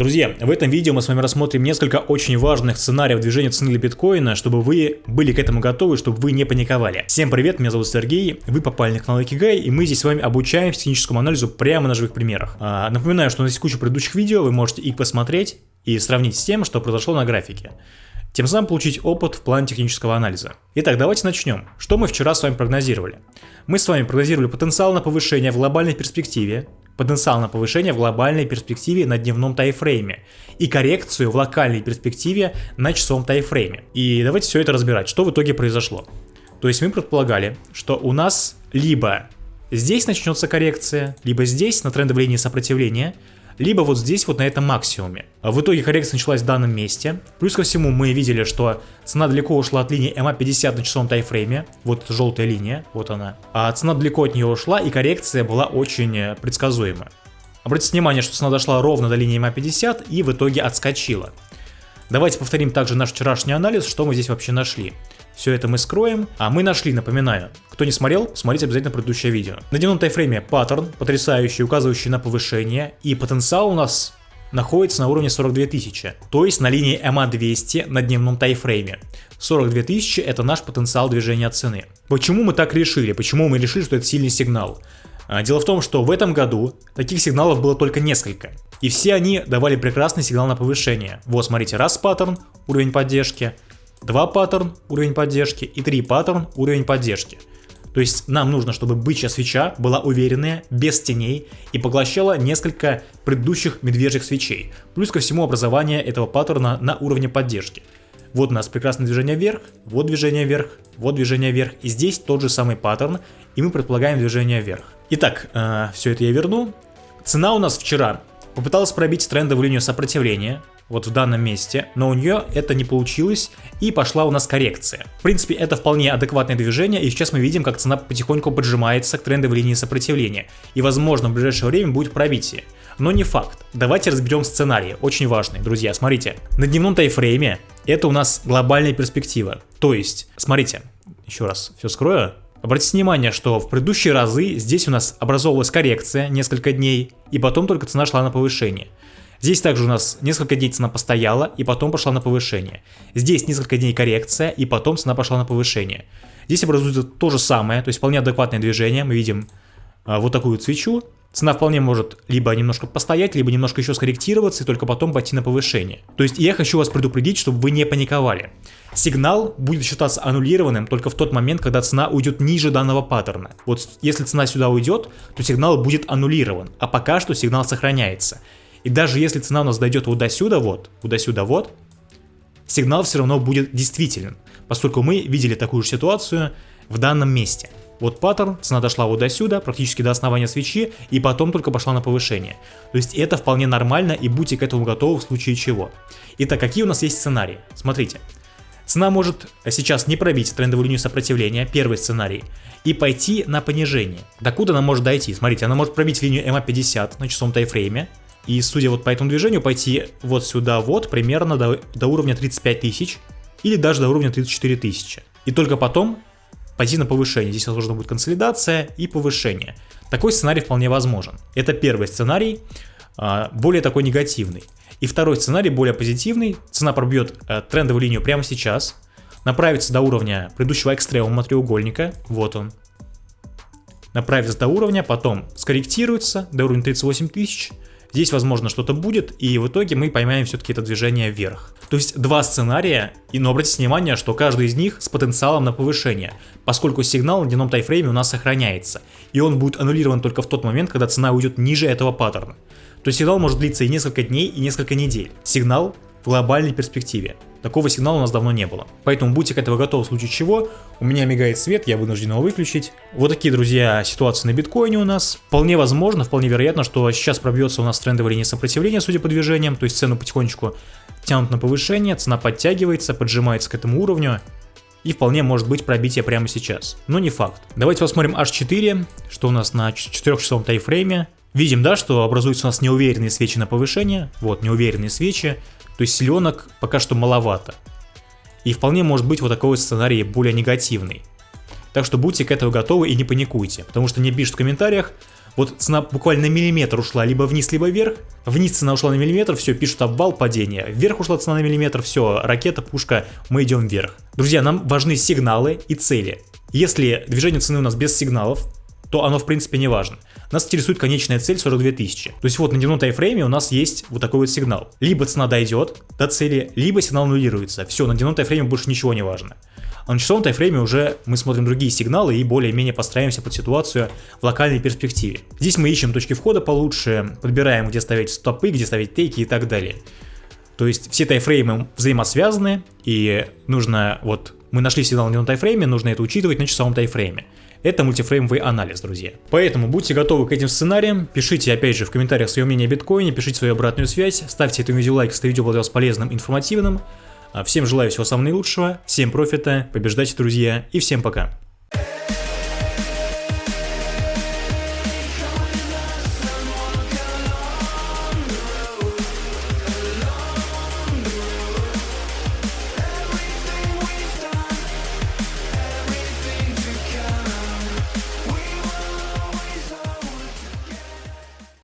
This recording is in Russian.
Друзья, в этом видео мы с вами рассмотрим несколько очень важных сценариев движения цены для биткоина, чтобы вы были к этому готовы, чтобы вы не паниковали. Всем привет, меня зовут Сергей, вы попали на канал Икигай, и мы здесь с вами обучаем техническому анализу прямо на живых примерах. А, напоминаю, что у нас есть куча предыдущих видео, вы можете их посмотреть и сравнить с тем, что произошло на графике. Тем самым получить опыт в плане технического анализа. Итак, давайте начнем. Что мы вчера с вами прогнозировали? Мы с вами прогнозировали потенциал на повышение в глобальной перспективе, потенциал на повышение в глобальной перспективе на дневном тайфрейме и коррекцию в локальной перспективе на часовом тайфрейме. И давайте все это разбирать, что в итоге произошло. То есть мы предполагали, что у нас либо здесь начнется коррекция, либо здесь на трендовой линии сопротивления, либо вот здесь вот на этом максимуме. В итоге коррекция началась в данном месте. Плюс ко всему мы видели, что цена далеко ушла от линии MA50 на часовом тайфрейме. Вот желтая линия, вот она. А цена далеко от нее ушла и коррекция была очень э, предсказуема. Обратите внимание, что цена дошла ровно до линии MA50 и в итоге отскочила. Давайте повторим также наш вчерашний анализ, что мы здесь вообще нашли. Все это мы скроем. А мы нашли, напоминаю, кто не смотрел, смотрите обязательно предыдущее видео. На дневном тайфрейме паттерн, потрясающий, указывающий на повышение. И потенциал у нас находится на уровне 42 тысячи, то есть на линии MA200 на дневном тайфрейме. 42 тысячи это наш потенциал движения цены. Почему мы так решили? Почему мы решили, что это сильный сигнал? А, дело в том, что в этом году таких сигналов было только несколько. И все они давали прекрасный сигнал на повышение. Вот смотрите, раз паттерн, уровень поддержки, 2 паттерн уровень поддержки и 3 паттерн уровень поддержки. То есть нам нужно, чтобы бычья свеча была уверенная, без теней и поглощала несколько предыдущих медвежьих свечей. Плюс ко всему образование этого паттерна на уровне поддержки. Вот у нас прекрасное движение вверх, вот движение вверх, вот движение вверх. И здесь тот же самый паттерн, и мы предполагаем движение вверх. Итак, э, все это я верну. Цена у нас вчера попыталась пробить трендовую линию сопротивления, вот в данном месте, но у нее это не получилось и пошла у нас коррекция. В принципе, это вполне адекватное движение, и сейчас мы видим, как цена потихоньку поджимается к трендовой линии сопротивления, и возможно в ближайшее время будет пробитие. Но не факт. Давайте разберем сценарий, очень важный, друзья, смотрите. На дневном тайфрейме это у нас глобальная перспектива, то есть, смотрите, еще раз все скрою, Обратите внимание, что в предыдущие разы здесь у нас образовалась коррекция несколько дней, и потом только цена шла на повышение. Здесь также у нас несколько дней цена постояла и потом пошла на повышение. Здесь несколько дней коррекция и потом цена пошла на повышение. Здесь образуется то же самое, то есть вполне адекватное движение. Мы видим а, вот такую свечу. Цена вполне может либо немножко постоять, либо немножко еще скорректироваться и только потом пойти на повышение. То есть я хочу вас предупредить, чтобы вы не паниковали. Сигнал будет считаться аннулированным только в тот момент, когда цена уйдет ниже данного паттерна. Вот если цена сюда уйдет, то сигнал будет аннулирован, а пока что сигнал сохраняется. И даже если цена у нас дойдет вот до сюда, вот, вот до сюда, вот, сигнал все равно будет действителен, поскольку мы видели такую же ситуацию в данном месте. Вот паттерн, цена дошла вот до сюда, практически до основания свечи, и потом только пошла на повышение. То есть это вполне нормально, и будьте к этому готовы в случае чего. Итак, какие у нас есть сценарии? Смотрите. Цена может сейчас не пробить трендовую линию сопротивления, первый сценарий, и пойти на понижение. Докуда она может дойти? Смотрите, она может пробить линию MA50 на часовом тайфрейме, и судя вот по этому движению, пойти вот сюда вот, примерно до, до уровня 35 тысяч, или даже до уровня 34 тысячи. И только потом пойти на повышение. Здесь возможно будет консолидация и повышение. Такой сценарий вполне возможен. Это первый сценарий, а, более такой негативный. И второй сценарий, более позитивный. Цена пробьет э, трендовую линию прямо сейчас, направится до уровня предыдущего экстремума треугольника, вот он. Направится до уровня, потом скорректируется до уровня 38 тысяч, Здесь, возможно, что-то будет, и в итоге мы поймаем все-таки это движение вверх. То есть два сценария, и, но обратите внимание, что каждый из них с потенциалом на повышение, поскольку сигнал на дневном тайфрейме у нас сохраняется, и он будет аннулирован только в тот момент, когда цена уйдет ниже этого паттерна. То есть сигнал может длиться и несколько дней, и несколько недель. Сигнал в глобальной перспективе. Такого сигнала у нас давно не было. Поэтому будьте к этому готовы в случае чего. У меня мигает свет, я вынужден его выключить. Вот такие, друзья, ситуации на биткоине у нас. Вполне возможно, вполне вероятно, что сейчас пробьется у нас трендовая линия сопротивления, судя по движениям. То есть цену потихонечку тянут на повышение, цена подтягивается, поджимается к этому уровню. И вполне может быть пробитие прямо сейчас. Но не факт. Давайте посмотрим H4, что у нас на 4-часовом тайфрейме. Видим, да, что образуются у нас неуверенные свечи на повышение. Вот, неуверенные свечи. То есть селенок пока что маловато. И вполне может быть вот такой сценарий более негативный. Так что будьте к этому готовы и не паникуйте, потому что мне пишут в комментариях, вот цена буквально на миллиметр ушла либо вниз, либо вверх. Вниз цена ушла на миллиметр, все, пишут обвал, падение. Вверх ушла цена на миллиметр, все, ракета, пушка, мы идем вверх. Друзья, нам важны сигналы и цели. Если движение цены у нас без сигналов, то оно в принципе не важно. Нас интересует конечная цель 42 тысячи. То есть вот на дневном тайфрейме у нас есть вот такой вот сигнал. Либо цена дойдет до цели, либо сигнал аннулируется. Все, на дневном тайфрейме больше ничего не важно. А на часовом тайфрейме уже мы смотрим другие сигналы и более-менее постараемся под ситуацию в локальной перспективе. Здесь мы ищем точки входа получше, подбираем где ставить стопы, где ставить тейки и так далее. То есть все тайфреймы взаимосвязаны и нужно вот мы нашли сигнал на тайфрейме, нужно это учитывать на часовом тайфрейме. Это мультифреймовый анализ, друзья. Поэтому будьте готовы к этим сценариям, пишите опять же в комментариях свое мнение о биткоине, пишите свою обратную связь, ставьте этому видео лайк, если видео было для вас полезным, информативным. А всем желаю всего самого наилучшего, всем профита, побеждайте, друзья, и всем пока.